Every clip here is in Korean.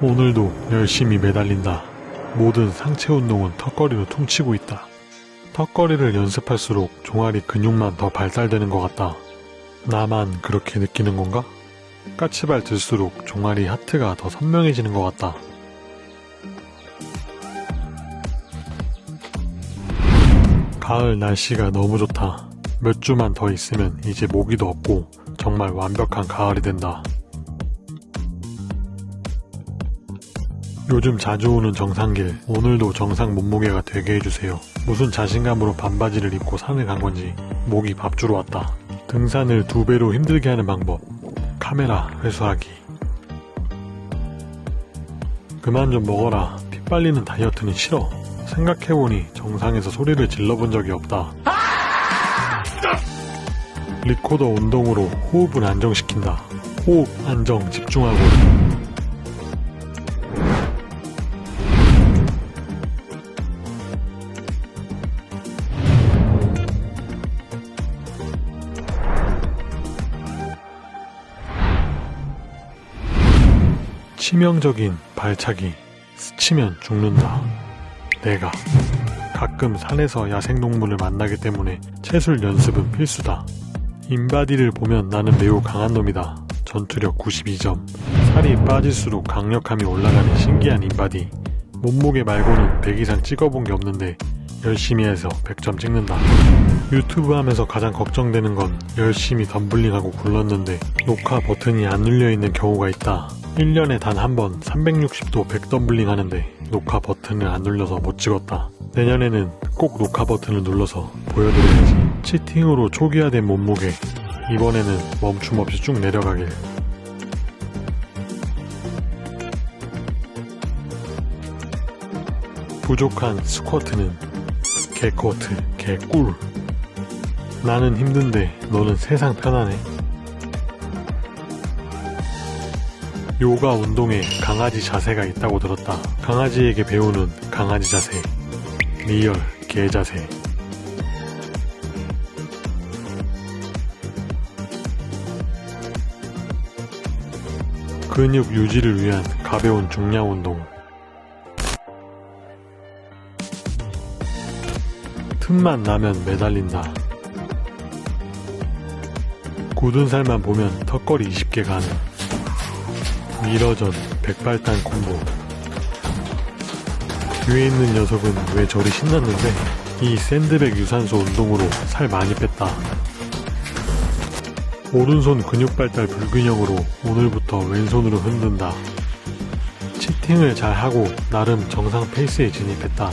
오늘도 열심히 매달린다. 모든 상체 운동은 턱걸이로 퉁치고 있다. 턱걸이를 연습할수록 종아리 근육만 더 발달되는 것 같다. 나만 그렇게 느끼는 건가? 까치발 들수록 종아리 하트가 더 선명해지는 것 같다. 가을 날씨가 너무 좋다. 몇 주만 더 있으면 이제 모기도 없고 정말 완벽한 가을이 된다. 요즘 자주 오는 정상길, 오늘도 정상 몸무게가 되게 해주세요. 무슨 자신감으로 반바지를 입고 산을 간 건지 목이 밥 주러 왔다. 등산을 두 배로 힘들게 하는 방법. 카메라 회수하기. 그만 좀 먹어라. 피 빨리는 다이어트는 싫어. 생각해보니 정상에서 소리를 질러본 적이 없다. 리코더 운동으로 호흡을 안정시킨다. 호흡 안정 집중하고 치명적인 발차기 스치면 죽는다. 내가 가끔 산에서 야생동물을 만나기 때문에 체술 연습은 필수다. 인바디를 보면 나는 매우 강한 놈이다. 전투력 92점. 살이 빠질수록 강력함이 올라가는 신기한 인바디. 몸무게 말고는 100 이상 찍어본 게 없는데 열심히 해서 100점 찍는다. 유튜브 하면서 가장 걱정되는 건 열심히 덤블링하고 굴렀는데 녹화 버튼이 안 눌려있는 경우가 있다. 1년에 단 한 번 360도 백덤블링 하는데 녹화 버튼을 안 눌러서 못 찍었다. 내년에는 꼭 녹화 버튼을 눌러서 보여드려야지. 치팅으로 초기화된 몸무게. 이번에는 멈춤 없이 쭉 내려가길. 부족한 스쿼트는 개쿼트, 개꿀. 나는 힘든데 너는 세상 편하네. 요가 운동에 강아지 자세가 있다고 들었다. 강아지에게 배우는 강아지 자세. real 개 자세. 근육 유지를 위한 가벼운 중량 운동. 틈만 나면 매달린다. 굳은 살만 보면 턱걸이 20개 가능. 미러전 백발탄 콤보. 뒤에 있는 녀석은 왜 저리 신났는데 이 샌드백 유산소 운동으로 살 많이 뺐다. 오른손 근육 발달 불균형으로 오늘부터 왼손으로 흔든다. 치팅을 잘 하고 나름 정상 페이스에 진입했다.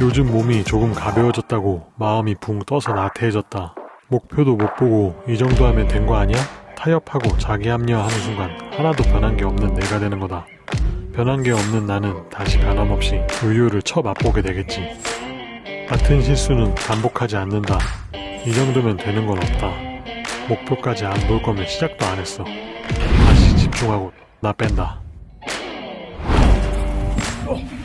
요즘 몸이 조금 가벼워졌다고 마음이 붕 떠서 나태해졌다. 목표도 못 보고 이 정도 하면 된 거 아니야? 타협하고 자기합리화하는 순간 하나도 변한 게 없는 내가 되는 거다. 변한 게 없는 나는 다시 변함없이 우유를 쳐 맛보게 되겠지. 같은 실수는 반복하지 않는다. 이 정도면 되는 건 없다. 목표까지 안 볼 거면 시작도 안 했어. 다시 집중하고 나 뺀다. 어.